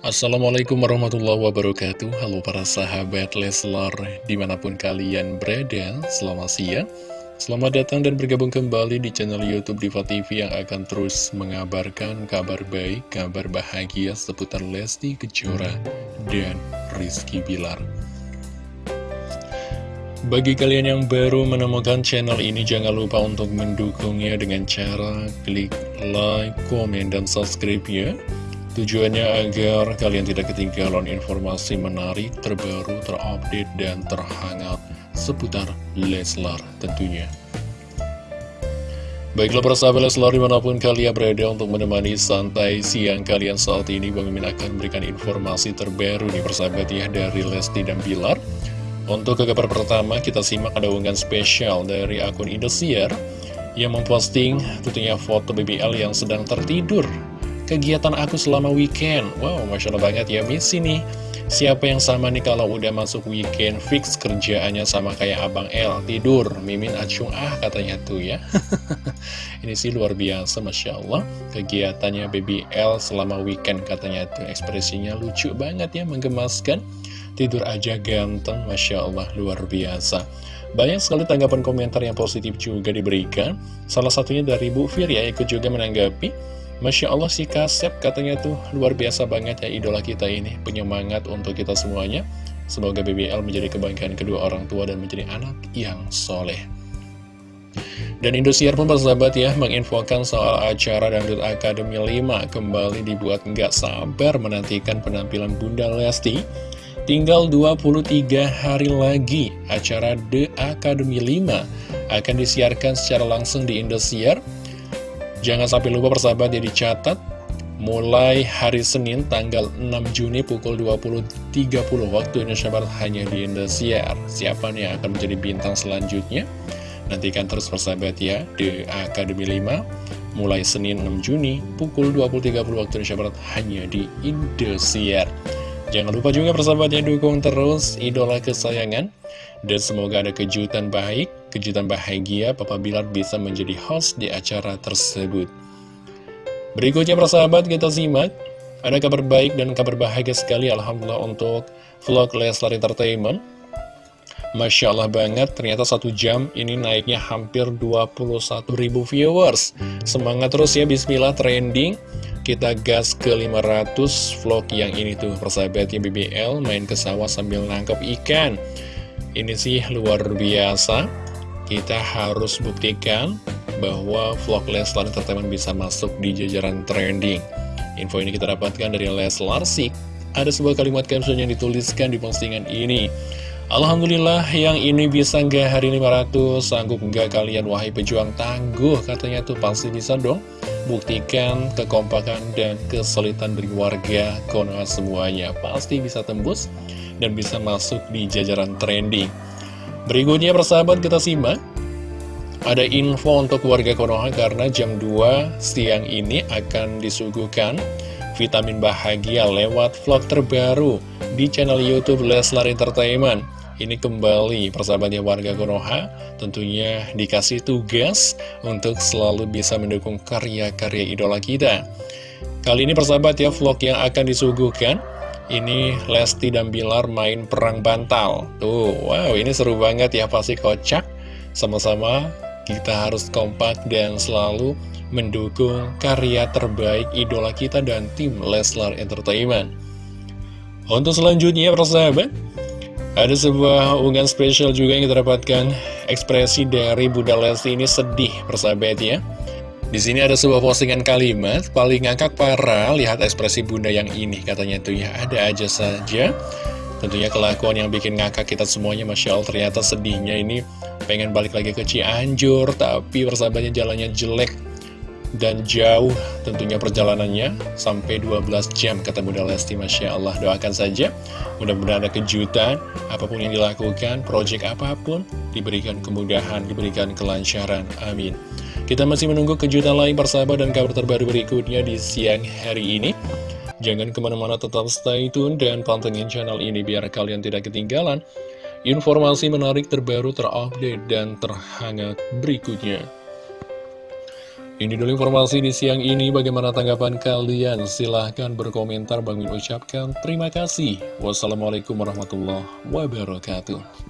Assalamualaikum warahmatullahi wabarakatuh. Halo para sahabat Leslar Di mana pun kalian berada Selamat siang. Selamat datang dan bergabung kembali di channel Youtube Diva TV Yang akan terus mengabarkan kabar baik Kabar bahagia seputar Lesti Kejora Dan Rizky Bilar. Bagi kalian yang baru menemukan channel ini, jangan lupa untuk mendukungnya dengan cara klik like, komen, dan subscribe ya Tujuannya agar kalian tidak ketinggalan informasi menarik, terbaru, terupdate, dan terhangat seputar Leslar tentunya. Baiklah para sahabat Leslar di mana pun kalian berada untuk menemani santai siang kalian saat ini Bang akan memberikan informasi terbaru nih persahabat ya dari Lesti dan Bilar Untuk ke kabar pertama kita simak ada unggahan spesial dari akun Indosiar Yang memposting tentunya foto BBL yang sedang tertidur kegiatan aku selama weekend. Wow, Masya Allah banget ya Miss ini. Siapa yang sama nih kalau udah masuk weekend Fix kerjaannya sama kayak Abang L Tidur, mimin acung ah katanya tuh ya. Ini sih luar biasa Masya Allah. Kegiatannya Baby L selama weekend katanya tuh. Ekspresinya lucu banget ya, menggemaskan. Tidur aja ganteng, Masya Allah luar biasa. Banyak sekali tanggapan komentar yang positif juga diberikan. Salah satunya dari Bu Fir ya ikut juga menanggapi Masya Allah si Kasep katanya tuh. Luar biasa banget ya idola kita ini. Penyemangat untuk kita semuanya. Semoga BBL menjadi kebanggaan kedua orang tua dan menjadi anak yang soleh. Dan Indosiar pun persahabat ya menginfokan soal acara Dangdut Academy 5 kembali dibuat nggak sabar menantikan penampilan Bunda Lesti. Tinggal 23 hari lagi acara The Academy 5 akan disiarkan secara langsung di Indosiar Jangan sampai lupa persahabat ya dicatat Mulai hari Senin tanggal 6 Juni pukul 20.30 waktu Indonesia Barat hanya di Indosiar. Siapa nih yang akan menjadi bintang selanjutnya? Nantikan terus persahabat ya di Akademi 5 Mulai Senin 6 Juni pukul 20.30 waktu Indonesia Barat hanya di Indosiar. Jangan lupa juga persahabat ya dukung terus idola kesayangan. Dan semoga ada kejutan baik kejutan bahagia Papa Bilar bisa menjadi host di acara tersebut. Berikutnya persahabat kita simak, ada kabar baik dan kabar bahagia sekali Alhamdulillah untuk vlog Leslar Entertainment. Masya Allah banget, ternyata satu jam ini naiknya hampir 21 ribu viewers. Semangat terus ya, bismillah trending. Kita gas ke 500 vlog yang ini tuh, persahabatnya BBL main ke sawah sambil nangkep ikan. Ini sih luar biasa kita harus buktikan bahwa vlog Leslar Entertainment bisa masuk di jajaran trending. Info ini kita dapatkan dari Leslar Sik. Ada sebuah kalimat caption yang dituliskan di postingan ini. Alhamdulillah yang ini bisa nggak hari 500 Sanggup nggak kalian wahai pejuang tangguh Katanya tuh pasti bisa dong Buktikan kekompakan dan kesulitan dari warga Konoha semuanya Pasti bisa tembus dan bisa masuk di jajaran trending Berikutnya persahabat kita simak. Ada info untuk warga Konoha karena jam 2 siang ini akan disuguhkan vitamin bahagia lewat vlog terbaru di channel Youtube Leslar Entertainment. Ini kembali persahabatnya warga Konoha. Tentunya dikasih tugas untuk selalu bisa mendukung karya-karya idola kita. Kali ini persahabat ya vlog yang akan disuguhkan ini Lesti dan Bilar main perang bantal. Tuh, wow ini seru banget ya pasti kocak Sama-sama kita harus kompak dan selalu mendukung karya terbaik idola kita dan tim Leslar Entertainment. Untuk selanjutnya persahabat ada sebuah unggahan spesial juga yang kita dapatkan. Ekspresi dari Bunda Lesti ini sedih persahabat ya di sini ada sebuah postingan kalimat, paling ngakak parah, lihat ekspresi bunda yang ini, katanya tuh ya, ada aja saja. Tentunya kelakuan yang bikin ngakak kita semuanya, Masya Allah, ternyata sedihnya. Ini pengen balik lagi ke Cianjur, tapi persahabatnya jalannya jelek dan jauh tentunya perjalanannya. Sampai 12 jam kata Bunda Lesti Masya Allah. Doakan saja mudah-mudahan ada kejutan. Apa pun yang dilakukan project apa pun diberikan kemudahan diberikan kelancaran. Amin kita masih menunggu kejutan lain persahabat dan kabar terbaru berikutnya di siang hari ini. Jangan ke mana-mana tetap stay tune dan pantengin channel ini biar kalian tidak ketinggalan informasi menarik terbaru terupdate dan terhangat berikutnya. Ini dulu informasi di siang ini, bagaimana tanggapan kalian? Silahkan berkomentar, Bang Min ucapkan terima kasih. Wassalamualaikum warahmatullahi wabarakatuh.